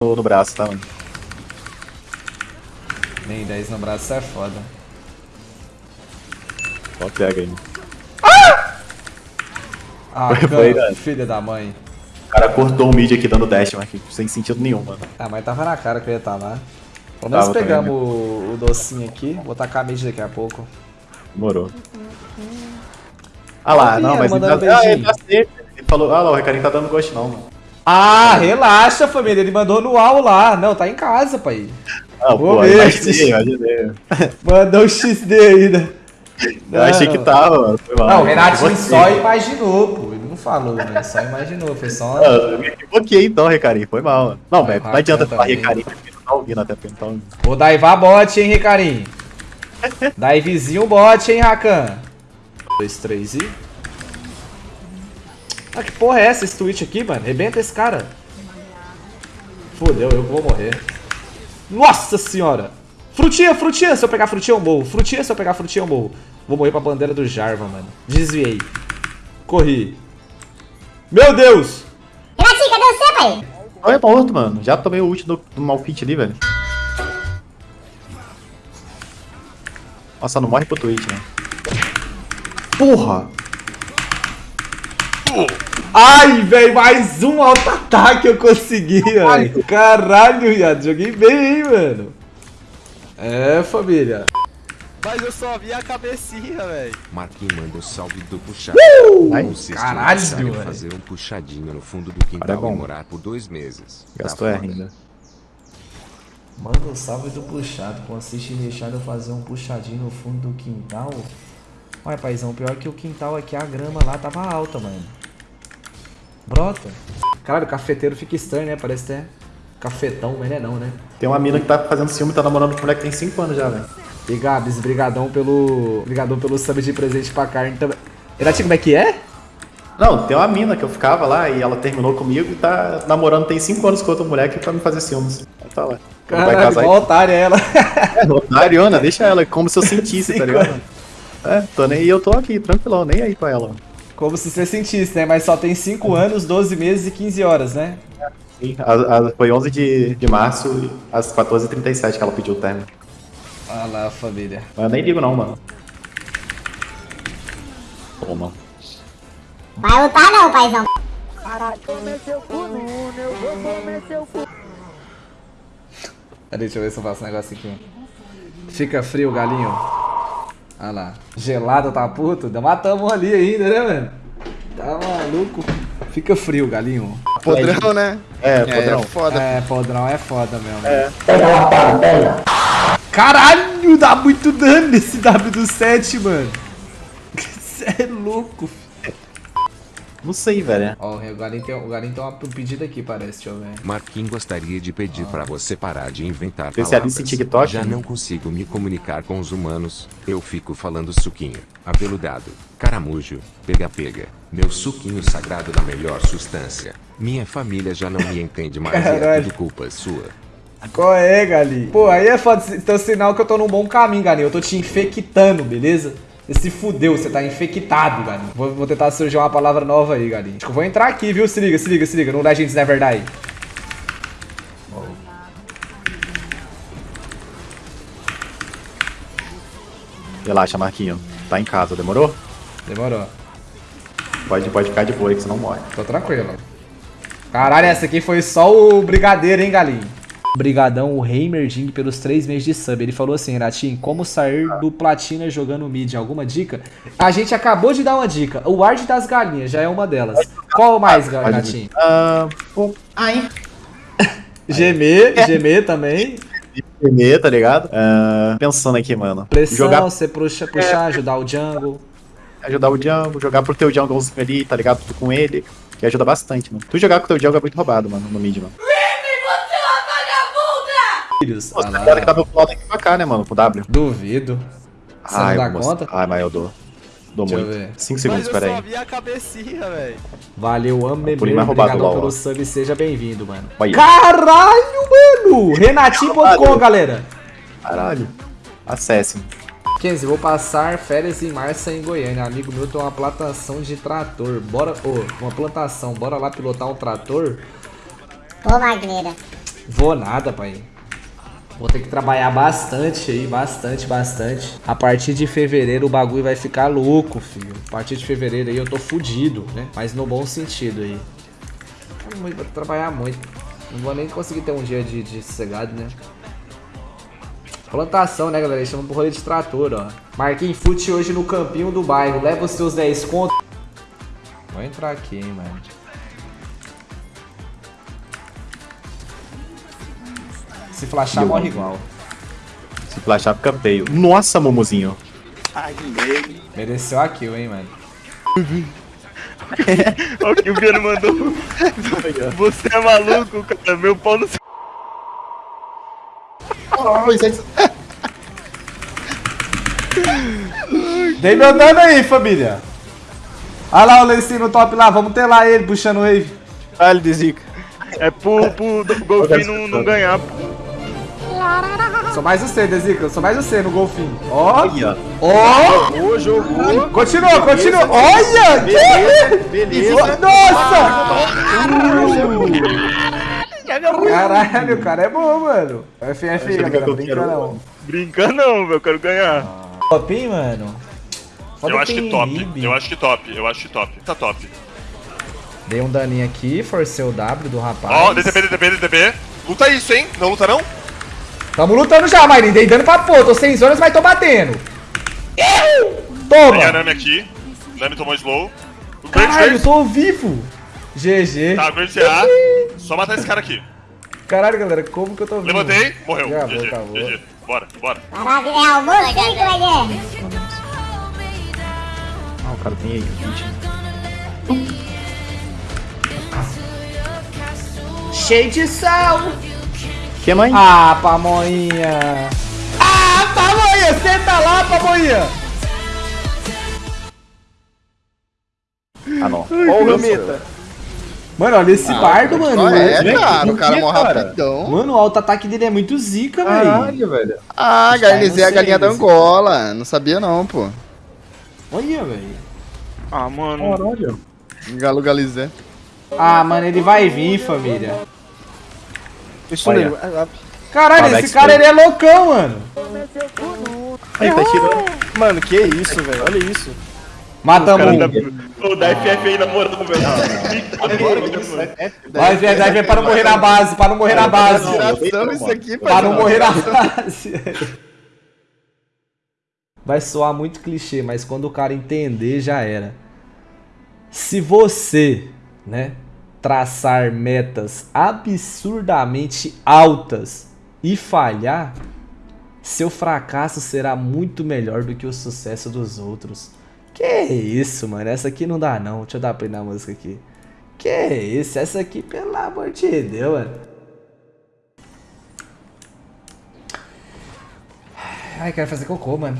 no, no braço, tá, mano? Nem 10 no braço é foda. Só pega aí. Ah, Foi, foi, né? filha da mãe. O cara cortou o mid aqui dando dash, mas sem sentido nenhum, mano. Ah, mas tava na cara que eu ia estar lá. Pelo menos pegamos também, o, o docinho aqui. Vou tacar a mid daqui a pouco. Demorou. Ah lá, não, mas ele tá, ah, ele tá sempre. Ele falou, ah lá, o Recarinho tá dando gosto não, mano. Ah, relaxa, família. Ele mandou no UAU lá. Não, tá em casa, pai. Ah, Vou pô, ver. imaginei, imaginei. Mandou o XD ainda. Eu achei que tava, mano. Foi mal. Não, o Renatinho só imaginou, pô. Ele não falou, né? Só imaginou. Foi só. Ah, Eu me equivoquei então, Recarinho. Foi mal, mano. Não, velho, não vai, adianta canta falar bem. Recarinho, porque não tá ouvindo até porque não tá ouvindo. Vou daivar bot, hein, Ricarinho? Daivezinho bot, hein, Rakan? 2, 3 e. Ah, que porra é essa, esse Twitch aqui, mano? Rebenta esse cara. Fodeu, eu vou morrer. Nossa senhora! Frutinha, frutinha! Se eu pegar frutinha, eu morro. Frutinha, se eu pegar frutinha, eu morro. Vou morrer pra bandeira do Jarva, mano. Desviei. Corri. Meu Deus! Renatinho, cadê você, pai? Não é morto, mano. Já tomei o ult do, do Malfit ali, velho. Nossa, não morre pro Twitch, né? Porra! Ai, velho, mais um auto-ataque eu consegui, velho. Caralho, viado. Joguei bem, hein, mano. É, família. Mas eu só vi a cabecinha, velho. Marquinhos manda um salve do puxado. Ai, Consiste caralho, velho. fazer um puxadinho no fundo do quintal é bom. e morar por dois meses. Gastou Tá ainda. Manda um salve do puxado. Consiste em deixar eu fazer um puxadinho no fundo do quintal. Olha, paizão, pior que o quintal aqui, a grama lá tava alta, mano. Brota. Caralho, o cafeteiro fica estranho, né? Parece até cafetão, mas não é não, né? Tem uma mina que tá fazendo ciúme, tá namorando com um moleque que tem 5 anos já, velho. E Gabs, brigadão pelo... Brigadão pelo sub de presente pra carne também. Renatinho, como é que é? Não, tem uma mina que eu ficava lá e ela terminou comigo e tá namorando tem 5 anos com outro moleque pra me fazer ciúmes. Ela tá lá. Ela vai Caralho, casar igual otária ela. É, Otariona, deixa ela, como se eu sentisse, tá ligado? É, tô nem, e eu tô aqui, tranquilão, nem aí pra ela. Como se você sentisse, né? Mas só tem 5 anos, 12 meses e 15 horas, né? Sim, a- a- foi 11 de, de março, às 14h37 que ela pediu o término. Olha lá, família. Mas eu nem ligo não, mano. Toma. Vai lutar não, paizão. Peraí, deixa eu ver se eu faço um negócio aqui. Fica frio, galinho. Olha lá. Gelado, tá puto? Ainda matamos ali ainda, né, mano? Tá maluco. Fica frio, galinho. Podrão, né? É, É, podrão. foda. É, podrão é foda mesmo. É. Caralho, dá muito dano nesse W do 7, mano. Você é louco, filho. Não sei, velho. Ó, o galinho tem, o tem uma- um pedido aqui, parece, deixa eu ver. Marquinhos gostaria de pedir pra você parar de inventar Especialista em palavras. TikTok? Já não consigo me comunicar com os humanos. Eu fico falando suquinho, aveludado, caramujo, pega-pega. Meu suquinho sagrado da melhor substância. Minha família já não me entende mais e é Caralho. tudo culpa sua. Qual é, galinho? Pô, aí é foda. Então sinal que eu tô num bom caminho, galinho. Eu tô te infectando, beleza? Você se fudeu, você tá infectado, galinho. Vou, vou tentar surgir uma palavra nova aí, galinho. Acho que eu vou entrar aqui, viu? Se liga, se liga, se liga. No Legends Never Die. Relaxa, Marquinho. Tá em casa, demorou? Demorou. Pode, pode ficar de boa aí que você não morre. Tô tranquilo. Caralho, essa aqui foi só o brigadeiro, hein, galinho? Brigadão, o Heimerding, pelos três meses de sub. Ele falou assim, Renatinho, como sair do platina jogando mid? Alguma dica? A gente acabou de dar uma dica. O Ward das galinhas já é uma delas. Qual mais, Renatinho? Ah, pô, ai. Gemer, gemer também. Primeiro, tá ligado? Ah, pensando aqui, mano. Pressão, Jogar, você puxa, puxar, ajudar o jungle. ajudar o jungle, jogar pro teu junglezinho ali, tá ligado? Tu com ele, que ajuda bastante, mano. Tu jogar com o teu jungle é muito roubado, mano, no mid, mano. Filhos. Pô, Ah tá que dá meu plot aqui pra cá, né, mano, com W. Duvido. Você não Ai, dá eu vou conta? Ai, mas eu dou. Dou Deixa eu muito. ver. 5 Mas segundos, eu pera só aí. vi a cabecinha, velho. Valeu, ame Por mais roubado Obrigadão lá, ó. pelo sub, seja bem-vindo, mano. Caralho, mano! Renatinho.com, galera. Caralho. Acesse. Kenzie, vou passar férias em março em Goiânia. Amigo meu tem uma plantação de trator. Bora, ô, uma plantação. Bora lá pilotar um trator? Ô, Magneira. Vou nada, pai. Vou ter que trabalhar bastante aí, bastante, bastante. A partir de fevereiro o bagulho vai ficar louco, filho. A partir de fevereiro aí eu tô fudido, né? Mas no bom sentido aí. Vou trabalhar muito. Não vou nem conseguir ter um dia de, de sossegado, né? Plantação, né, galera? Eles chamam pro rolê de trator, ó. Marquinhos Fute hoje no campinho do bairro. Leva os seus 10 conto. Vou entrar aqui, hein, mano. Se flashar, Eu- morre igual. Se flashar, fica feio. Nossa, Momozinho. Mereceu a kill, hein, mano. Olha o que o Viano mandou. Você é maluco, cara. Meu pau no seu. Dei meu dano aí, família. Olha lá o Lencinho no top lá. Vamos ter lá ele puxando o wave. Vale de zica. É pro, pro golfinho não, não ganhar. pô. Sou mais você, Dezica. Sou mais você no golfinho. Ó. Olha. Ó. Ô, jogou. Continua, continua. Olha. Beleza. Nossa. Caralho, o cara é bom, mano. FF aí, Acho que galera. Brinca quero- não. Brinca não, velho. Eu quero ganhar. Top, hein, mano. Foda Eu acho que top, inib. eu acho que top, eu acho que top. Tá top. Dei um daninho aqui, forcei o W do rapaz. Ó, DTP, DTP, DTP. Luta isso, hein? Não luta não? Tamo lutando já, Marinho. Dei dano pra pô. Tô sem zonas, mas tô batendo. Toma. Tem a Nami aqui. Nami tomou slow. O Caralho, eu tô vivo. GG. Tá, Great CA. Só matar esse cara aqui. Caralho, galera, como que eu tô vivo? Levantei, morreu. Já vou, GG, acabou. GG. Bora, bora. Caralho, é almoço, hein? Ah, o cara tem aí. 20. Cheio de sal. Que mãe? Ah, pamonha. Ah, pamonha, senta lá, pamonha. Ah, não. O Rameta. Mano, olha esse bardo, mano. Ah, é, cara, o cara aqui, morre rapidão. Mano, o auto-ataque dele é muito zica, velho. Caralho, velho. Ah, Garnizé é a galinha da Angola. Não sabia não, pô. Olha, velho. Ah, mano. Caralho. Galo Galizé. Ah, mano, ele vai vir, família. Isso Olha. nele. Ah, Caralho, esse cara, ele é loucão, mano. Aí, tá tirando. Mano, que isso, velho. Olha isso. Matamos um. da... O da FF aí namorando, velho. Vai, vai, vai, vai, para não morrer na base, para não morrer na base. Isso aqui, Para não morrer na base. Vai soar muito clichê, mas quando o cara entender, já era. Se você, né, traçar metas absurdamente altas e falhar, seu fracasso será muito melhor do que o sucesso dos outros. Que isso, mano? Essa aqui não dá não. Deixa eu dar play na música aqui. Que isso? Essa aqui, pelo amor de Deus, mano. Ai, quero fazer cocô, mano.